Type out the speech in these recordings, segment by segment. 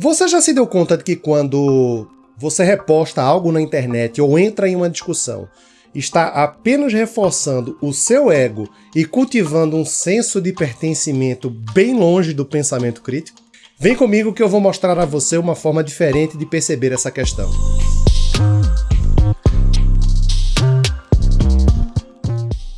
Você já se deu conta de que quando você reposta algo na internet ou entra em uma discussão, está apenas reforçando o seu ego e cultivando um senso de pertencimento bem longe do pensamento crítico? Vem comigo que eu vou mostrar a você uma forma diferente de perceber essa questão.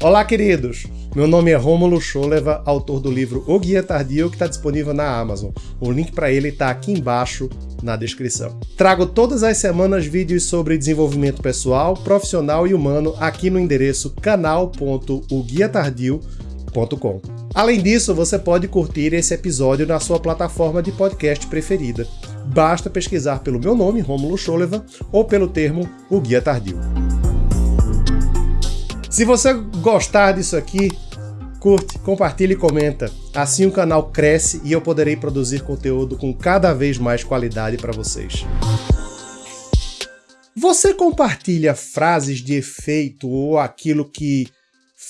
Olá, queridos! Meu nome é Rômulo Scholeva, autor do livro O Guia Tardio, que está disponível na Amazon. O link para ele está aqui embaixo na descrição. Trago todas as semanas vídeos sobre desenvolvimento pessoal, profissional e humano aqui no endereço canal.oguiatardio.com. Além disso, você pode curtir esse episódio na sua plataforma de podcast preferida. Basta pesquisar pelo meu nome, Rômulo Scholeva, ou pelo termo O Guia Tardio. Se você gostar disso aqui, curte, compartilha e comenta. Assim o canal cresce e eu poderei produzir conteúdo com cada vez mais qualidade para vocês. Você compartilha frases de efeito ou aquilo que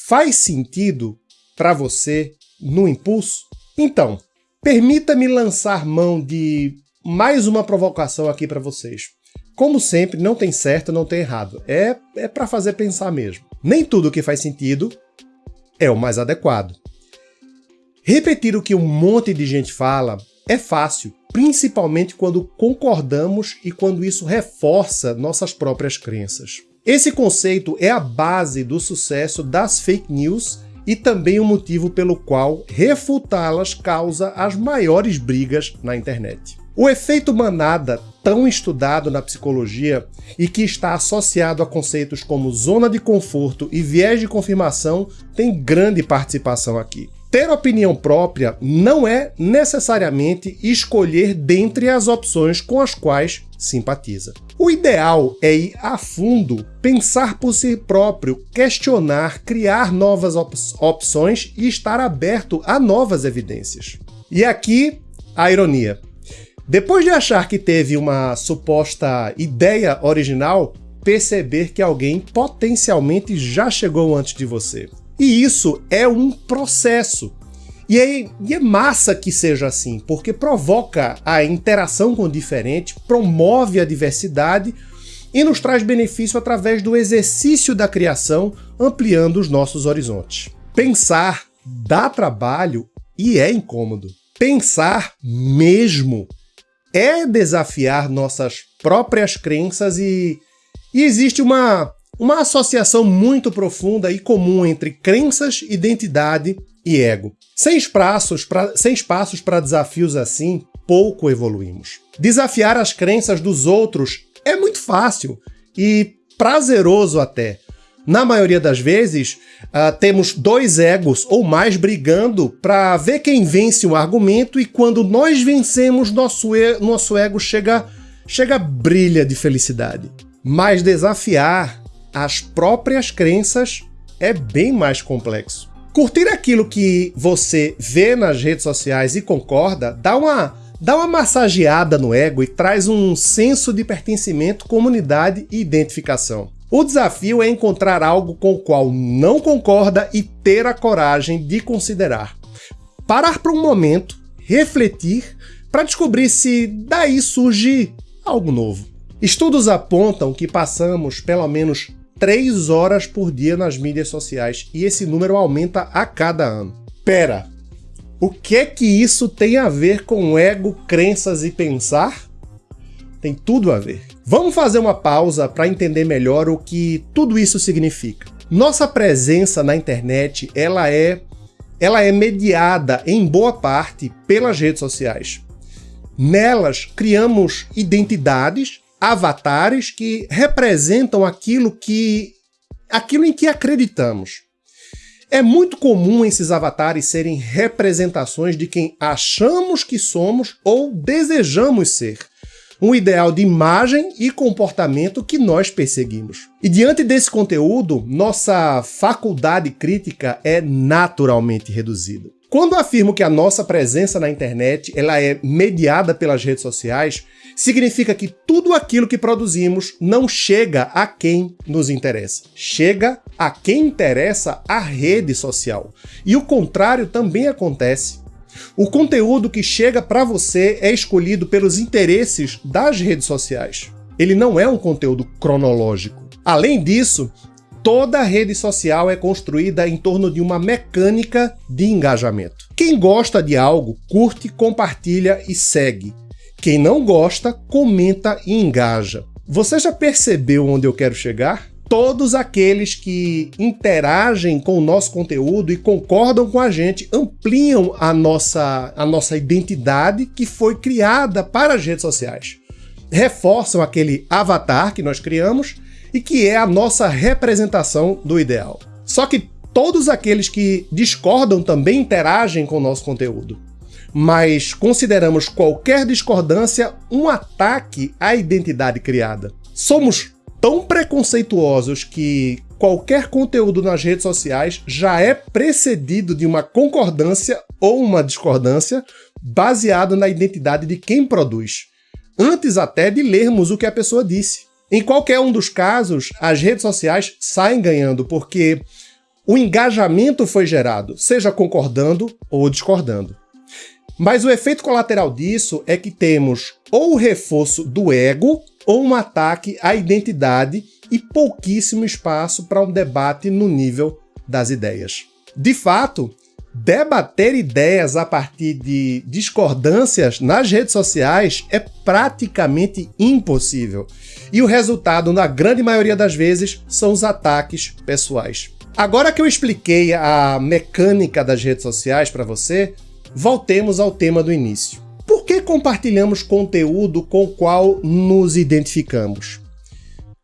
faz sentido para você no impulso? Então, permita-me lançar mão de mais uma provocação aqui para vocês. Como sempre, não tem certo, não tem errado. É, é para fazer pensar mesmo. Nem tudo que faz sentido é o mais adequado. Repetir o que um monte de gente fala é fácil, principalmente quando concordamos e quando isso reforça nossas próprias crenças. Esse conceito é a base do sucesso das fake news e também o motivo pelo qual refutá-las causa as maiores brigas na internet. O efeito manada, tão estudado na psicologia e que está associado a conceitos como zona de conforto e viés de confirmação, tem grande participação aqui. Ter opinião própria não é necessariamente escolher dentre as opções com as quais simpatiza. O ideal é ir a fundo, pensar por si próprio, questionar, criar novas op opções e estar aberto a novas evidências. E aqui a ironia. Depois de achar que teve uma suposta ideia original, perceber que alguém potencialmente já chegou antes de você. E isso é um processo. E é, e é massa que seja assim, porque provoca a interação com o diferente, promove a diversidade e nos traz benefício através do exercício da criação, ampliando os nossos horizontes. Pensar dá trabalho e é incômodo. Pensar mesmo é desafiar nossas próprias crenças e, e existe uma, uma associação muito profunda e comum entre crenças, identidade e ego. Sem espaços para sem espaços para desafios assim, pouco evoluímos. Desafiar as crenças dos outros é muito fácil e prazeroso até, na maioria das vezes, uh, temos dois egos ou mais brigando para ver quem vence o argumento e quando nós vencemos, nosso, e nosso ego chega, chega brilha de felicidade. Mas desafiar as próprias crenças é bem mais complexo. Curtir aquilo que você vê nas redes sociais e concorda dá uma, dá uma massageada no ego e traz um senso de pertencimento, comunidade e identificação. O desafio é encontrar algo com o qual não concorda e ter a coragem de considerar. Parar por um momento, refletir, para descobrir se daí surge algo novo. Estudos apontam que passamos pelo menos 3 horas por dia nas mídias sociais e esse número aumenta a cada ano. Pera, o que é que isso tem a ver com ego, crenças e pensar? Tem tudo a ver. Vamos fazer uma pausa para entender melhor o que tudo isso significa. Nossa presença na internet, ela é ela é mediada em boa parte pelas redes sociais. Nelas criamos identidades, avatares que representam aquilo que aquilo em que acreditamos. É muito comum esses avatares serem representações de quem achamos que somos ou desejamos ser um ideal de imagem e comportamento que nós perseguimos. E diante desse conteúdo, nossa faculdade crítica é naturalmente reduzida. Quando afirmo que a nossa presença na internet ela é mediada pelas redes sociais, significa que tudo aquilo que produzimos não chega a quem nos interessa. Chega a quem interessa a rede social. E o contrário também acontece. O conteúdo que chega para você é escolhido pelos interesses das redes sociais. Ele não é um conteúdo cronológico. Além disso, toda rede social é construída em torno de uma mecânica de engajamento. Quem gosta de algo, curte, compartilha e segue. Quem não gosta, comenta e engaja. Você já percebeu onde eu quero chegar? Todos aqueles que interagem com o nosso conteúdo e concordam com a gente ampliam a nossa, a nossa identidade que foi criada para as redes sociais. Reforçam aquele avatar que nós criamos e que é a nossa representação do ideal. Só que todos aqueles que discordam também interagem com o nosso conteúdo. Mas consideramos qualquer discordância um ataque à identidade criada. Somos tão preconceituosos que qualquer conteúdo nas redes sociais já é precedido de uma concordância ou uma discordância baseado na identidade de quem produz, antes até de lermos o que a pessoa disse. Em qualquer um dos casos, as redes sociais saem ganhando porque o engajamento foi gerado, seja concordando ou discordando. Mas o efeito colateral disso é que temos ou o reforço do ego ou um ataque à identidade e pouquíssimo espaço para um debate no nível das ideias. De fato, debater ideias a partir de discordâncias nas redes sociais é praticamente impossível. E o resultado, na grande maioria das vezes, são os ataques pessoais. Agora que eu expliquei a mecânica das redes sociais para você, Voltemos ao tema do início. Por que compartilhamos conteúdo com o qual nos identificamos?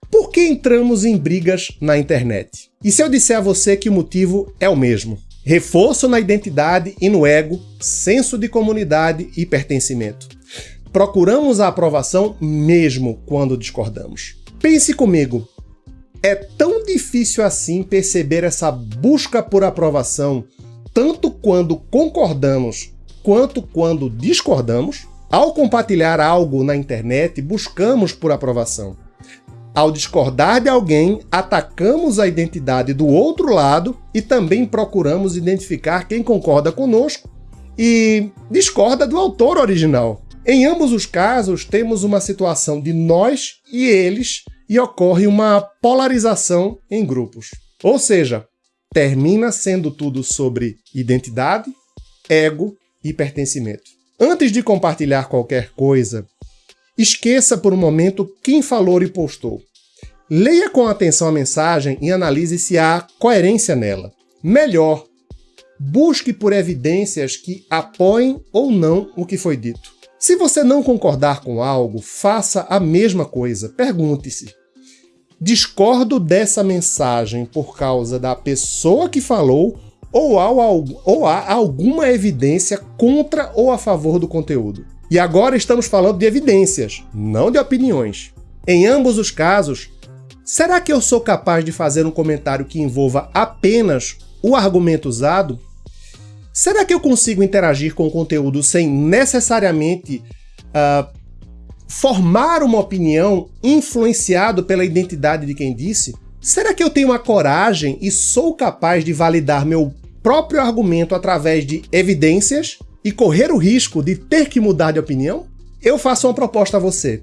Por que entramos em brigas na internet? E se eu disser a você que o motivo é o mesmo? Reforço na identidade e no ego, senso de comunidade e pertencimento. Procuramos a aprovação mesmo quando discordamos. Pense comigo, é tão difícil assim perceber essa busca por aprovação tanto quando concordamos quanto quando discordamos. Ao compartilhar algo na internet, buscamos por aprovação. Ao discordar de alguém, atacamos a identidade do outro lado e também procuramos identificar quem concorda conosco e discorda do autor original. Em ambos os casos, temos uma situação de nós e eles e ocorre uma polarização em grupos. Ou seja, termina sendo tudo sobre identidade, ego e pertencimento. Antes de compartilhar qualquer coisa, esqueça por um momento quem falou e postou. Leia com atenção a mensagem e analise se há coerência nela. Melhor, busque por evidências que apoiem ou não o que foi dito. Se você não concordar com algo, faça a mesma coisa. Pergunte-se: discordo dessa mensagem por causa da pessoa que falou ou há, ou há alguma evidência contra ou a favor do conteúdo. E agora estamos falando de evidências, não de opiniões. Em ambos os casos, será que eu sou capaz de fazer um comentário que envolva apenas o argumento usado? Será que eu consigo interagir com o conteúdo sem necessariamente uh, formar uma opinião influenciado pela identidade de quem disse? Será que eu tenho a coragem e sou capaz de validar meu próprio argumento através de evidências e correr o risco de ter que mudar de opinião? Eu faço uma proposta a você.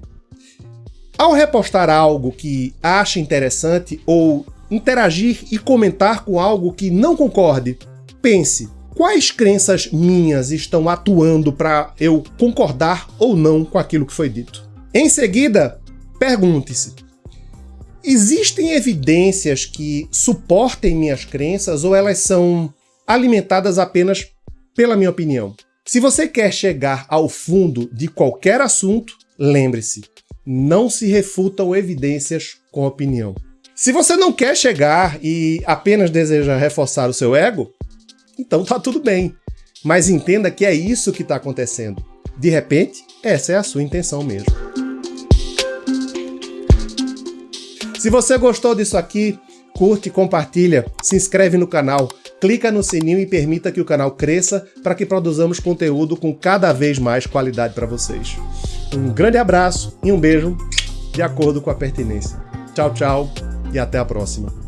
Ao repostar algo que acha interessante ou interagir e comentar com algo que não concorde, pense: quais crenças minhas estão atuando para eu concordar ou não com aquilo que foi dito. Em seguida, pergunte-se: existem evidências que suportem minhas crenças ou elas são alimentadas apenas pela minha opinião? Se você quer chegar ao fundo de qualquer assunto, lembre-se, não se refutam evidências com opinião. Se você não quer chegar e apenas deseja reforçar o seu ego, então tá tudo bem. Mas entenda que é isso que está acontecendo. De repente, essa é a sua intenção mesmo. Se você gostou disso aqui, curte, compartilha, se inscreve no canal, clica no sininho e permita que o canal cresça para que produzamos conteúdo com cada vez mais qualidade para vocês. Um grande abraço e um beijo de acordo com a pertinência. Tchau, tchau e até a próxima.